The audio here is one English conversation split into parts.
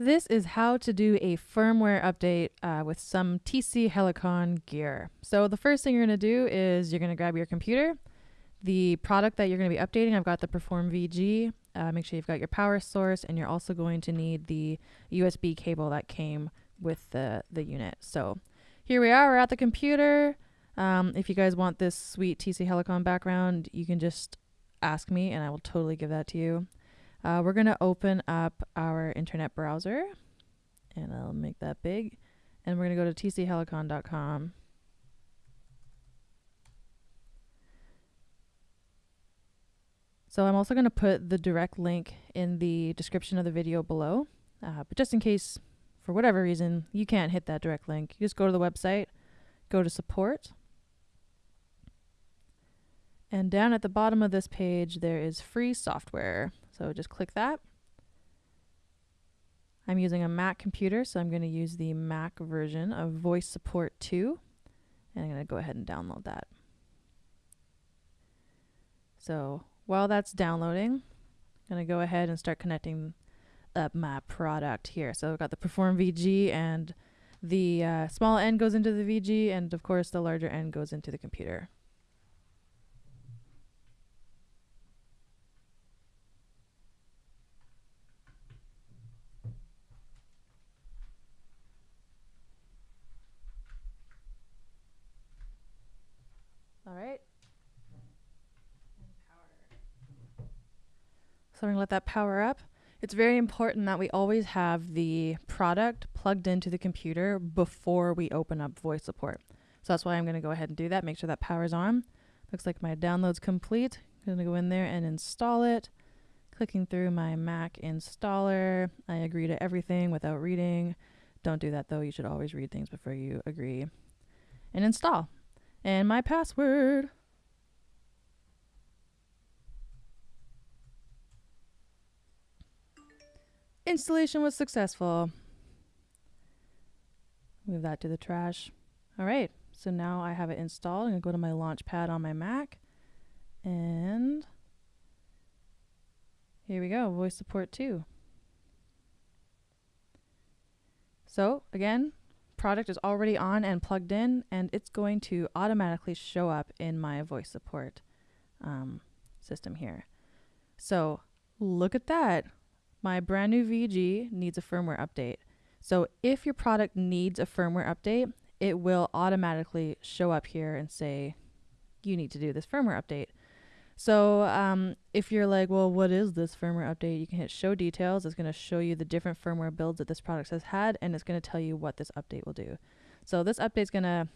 This is how to do a firmware update uh, with some TC Helicon gear. So the first thing you're going to do is you're going to grab your computer, the product that you're going to be updating. I've got the Perform VG. Uh, make sure you've got your power source, and you're also going to need the USB cable that came with the, the unit. So here we are, we're at the computer. Um, if you guys want this sweet TC Helicon background, you can just ask me and I will totally give that to you. Uh, we're going to open up our internet browser and I'll make that big. And we're going to go to tchelicon.com. So I'm also going to put the direct link in the description of the video below. Uh, but just in case, for whatever reason, you can't hit that direct link, you just go to the website, go to support, and down at the bottom of this page, there is free software. So just click that. I'm using a Mac computer, so I'm going to use the Mac version of Voice Support 2. And I'm going to go ahead and download that. So while that's downloading, I'm going to go ahead and start connecting up my product here. So I've got the Perform VG and the uh, small end goes into the VG and of course the larger end goes into the computer. All right. So going to let that power up. It's very important that we always have the product plugged into the computer before we open up voice support. So that's why I'm to go ahead and do that. Make sure that power's on. Looks like my download's complete. I'm to go in there and install it. Clicking through my Mac installer. I agree to everything without reading. Don't do that though. You should always read things before you agree. And install and my password. Installation was successful. Move that to the trash. All right, so now I have it installed. I'm gonna go to my launch pad on my Mac and here we go, voice support 2. So again, product is already on and plugged in and it's going to automatically show up in my voice support um, system here. So look at that. My brand new VG needs a firmware update. So if your product needs a firmware update, it will automatically show up here and say, you need to do this firmware update. So um, if you're like, well, what is this firmware update? You can hit show details. It's going to show you the different firmware builds that this product has had, and it's going to tell you what this update will do. So this update is going to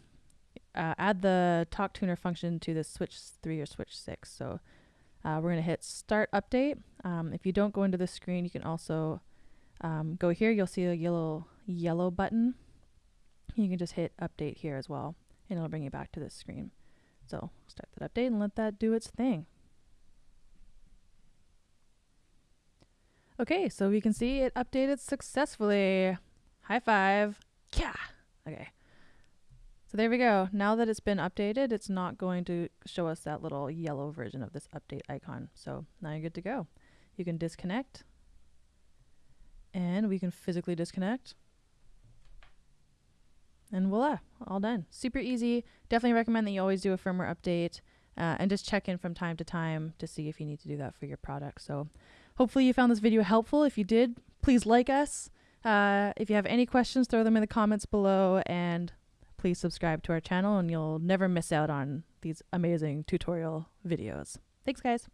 uh, add the talk tuner function to the switch 3 or switch 6. So uh, we're going to hit start update. Um, if you don't go into the screen, you can also um, go here. You'll see a yellow, yellow button. You can just hit update here as well, and it'll bring you back to this screen. So start that update and let that do its thing. Okay, so we can see it updated successfully. High five. Yeah. Okay. So there we go. Now that it's been updated, it's not going to show us that little yellow version of this update icon. So now you're good to go. You can disconnect. And we can physically disconnect. And voila, all done. Super easy. Definitely recommend that you always do a firmware update uh, and just check in from time to time to see if you need to do that for your product. So Hopefully you found this video helpful. If you did, please like us. Uh, if you have any questions, throw them in the comments below and please subscribe to our channel and you'll never miss out on these amazing tutorial videos. Thanks guys.